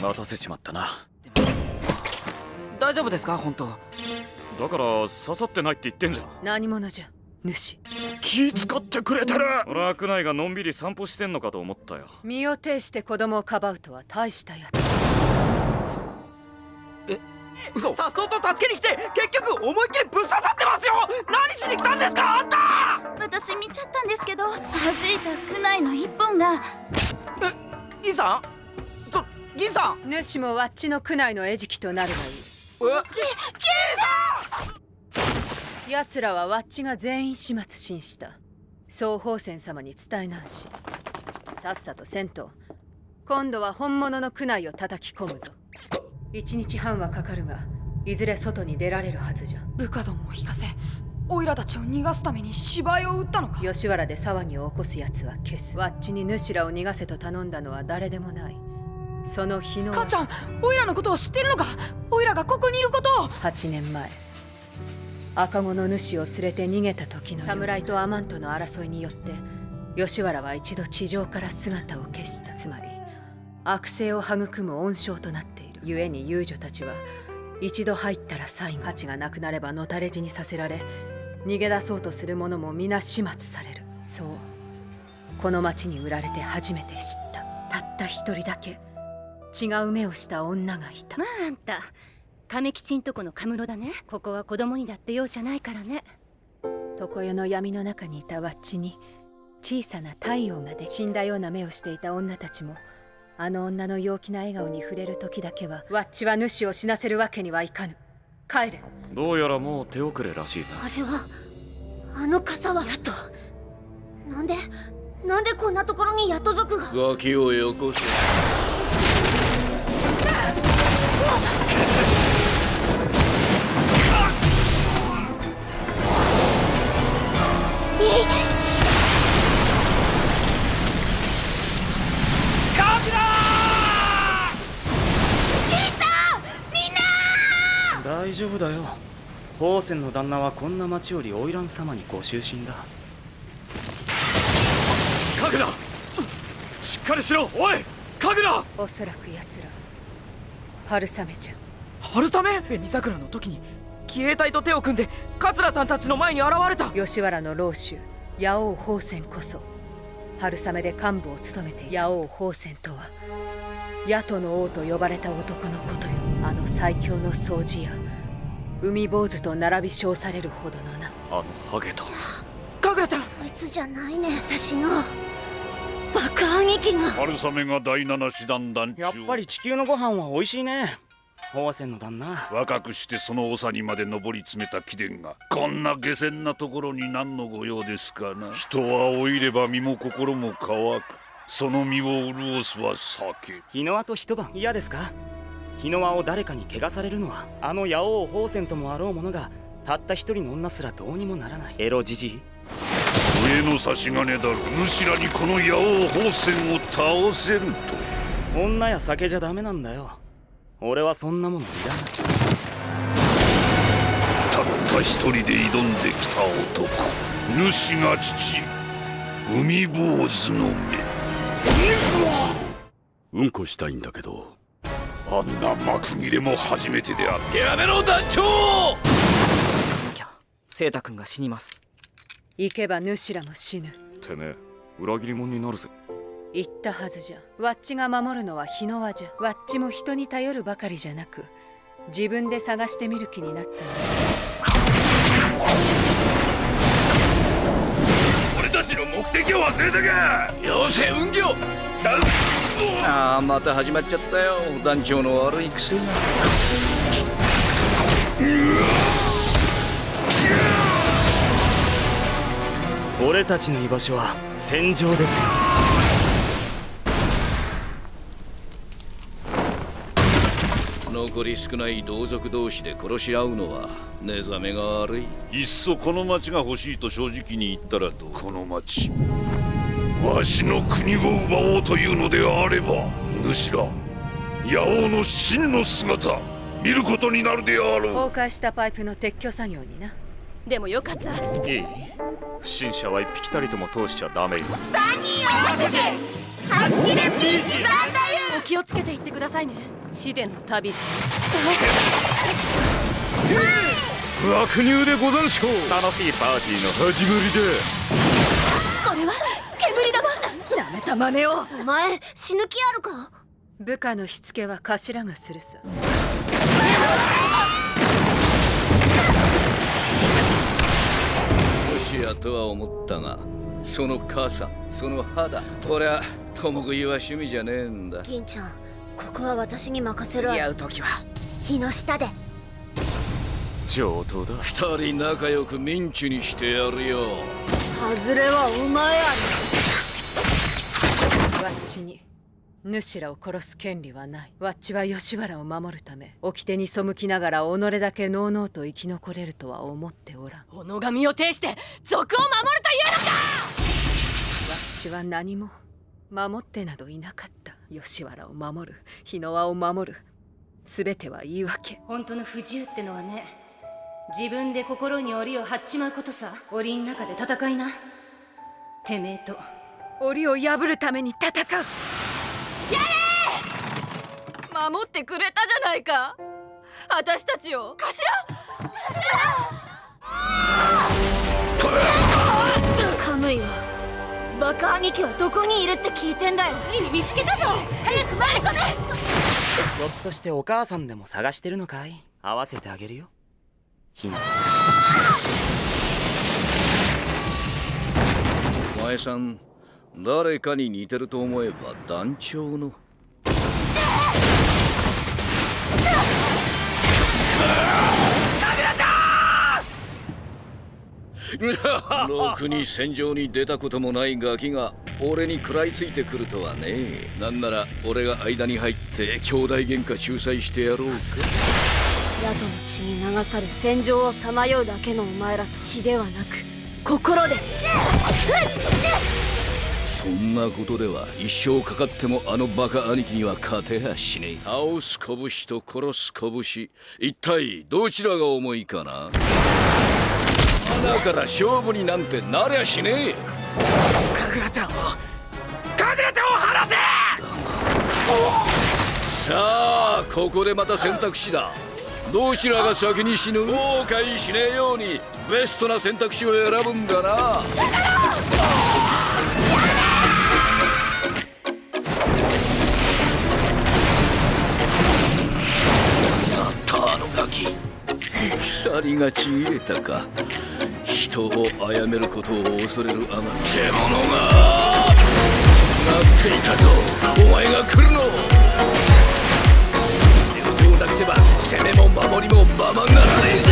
待たせちまったな。大丈夫ですか？本当。だから刺さってないって言ってんじゃん。何者じゃ？主。気使ってくれてる。俺は内がのんびり散歩してんのかと思ったよ。身を挺して子供をかばうとは大したやつ。え嘘。さっそうと助けに来て結局思いっきりぶっ刺さってますよ。何しに来たんですかあんた！私見ちゃったんですけど弾いた区内の一本が。え銀さん？そ銀さん。主もわっちの区内の餌食となるがいい。え？銀さん奴らはわっちが全員始末しした。総宝泉様に伝えなんし。さっさとせんと今度は本物の区内を叩き込むぞ。一日半はかかるがいずれ外に出られるはずじゃ。部下どもを引かせオイラたちを逃がすために芝居を打ったのか。吉原で騒ぎを起こす奴は消す。わっちに主らを逃がせと頼んだのは誰でもないその日の母ちゃんオイラのことを知ってるのか？オイラがここにいることを。8年前赤子の主を連れて逃げた時の侍とアマンとの争いによって吉原は一度地上から姿を消した。つまり悪性を育む温床となっている。故に遊女たちは一度入ったら際価値がなくなればのたれ死にさせられ逃げ出そうとする者も皆始末される。そう。この町に売られて初めて知った。たった一人だけ違う目をした女がいた。まああんた亀吉んとこのカムロだね。ここは子供にだって容赦ないからね。常世の闇の中にいたワッチに小さな太陽がで死んだような目をしていた女たちもあの女の陽気な笑顔に触れる時だけはワッチは主を死なせるわけにはいかぬ。帰れ。どうやらもう手遅れらしいぞあれはあの傘は。ヤトなんでなんでこんなところにヤト族が。ガキをよこせ大丈夫だよ。宝泉の旦那はこんな町より花魁様にご就寝だ。神楽！しっかりしろ！おい！神楽！おそらく奴ら春雨じゃ春雨？紅桜の時に騎兵隊と手を組んで桂さんたちの前に現れた。吉原の老衆八王宝泉こそ春雨で幹部を務めて八王宝泉とは野党の王と呼ばれた男のことよ。あの最強の掃除や海坊主と並び称されるほどのなあのハゲと神楽ちゃん！そいつじゃないね私の爆破劇が。春雨が第七師団団長やっぱり地球のご飯は美味しいね。宝泉の旦那。若くしてその長にまで上り詰めた貴殿がこんな下船なところに何の御用ですかな。人は老いれば身も心も乾く。その身を潤すは酒。日の輪と一晩。嫌ですか？日の輪を誰かに汚されるのはあの八王宝泉ともあろうものがたった一人の女すらどうにもならない。エロじじい？上の差し金だろ主らにこの八王宝泉を倒せると。女や酒じゃダメなんだよ。俺はそんなものいらない。たった一人で挑んできた男。主が父。海坊主の目。うんこしたいんだけど。あんな幕切れも初めてであった。やめろ団長！きゃ聖太君が死にます行けば主らも死ぬ。てめえ裏切り者になるぜ。言ったはずじゃ。ワッチが守るのは日の輪じゃ。ワッチも人に頼るばかりじゃなく自分で探してみる気になったの。俺たちの目的を忘れたかよせ運行。だ。ああまた始まっちゃったよ。団長の悪い癖が俺たちの居場所は戦場ですよ。残り少ない同族同士で殺し合うのは寝覚めが悪い。いっそこの町が欲しいと正直に言ったらどこの町？わしの国を奪おうというのであれば主ら八王の真の姿見ることになるであろう。崩壊したパイプの撤去作業になでもよかった。いい。不審者は一匹たりとも通しちゃダメよ。3人合わせて8切れピーチなんだよ。お気気をつけていってくださいね。死での旅路。悪入でござんしょう。楽しいパーティーの始まりだこれは煙玉。なめた真似を。お前死ぬ気あるか？部下のしつけは頭がするさしやとは思ったがその傘その肌俺は共食いは趣味じゃねえんだ。銀ちゃんここは私に任せるわ会う時は。日の下で。上等だ。二人仲良くミンチにしてやるよ。外れはお前やワッチに主らを殺す権利はない。ワッチは吉原を守るため掟に背きながら己だけのうのうと生き残れるとは思っておらん。己が身を挺して族を守るというのか！ワッチは何も守ってなどいなかった。吉原を守る。日の輪を守る。全ては言い訳。本当の不自由ってのはね自分で心に檻を張っちまうことさ。檻の中で戦いな。てめえと檻を破るために戦う守ってくれたじゃないか。私たちを。頭!カムイはバカ兄貴はどこにいるって聞いてんだよ。見つけたぞ。早く前に込め。ひょっとしてお母さんでも探してるのかい？合わせてあげるよ。ひな。お前さん誰かに似てると思えば団長の。ろくに戦場に出たこともないガキが俺に食らいついてくるとはね。なんなら俺が間に入って兄弟喧嘩仲裁してやろうか。宿の血に流され戦場をさまようだけのお前らと血ではなく心でそんなことでは一生かかってもあのバカ兄貴には勝てやしねえ。倒す拳と殺す拳。一体どちらが重いかな？だから勝負になんてなりゃしねえ。神楽ちゃんを神楽ちゃんを離せ！さあここでまた選択肢だ。どちらが先に死ぬ？後悔しねえようにベストな選択肢を選ぶんだな二人がち入れたか。人を殺めることを恐れるあまり獣が。待っていたぞ。お前が来るの。手をなくせば攻めも守りもままならぞ。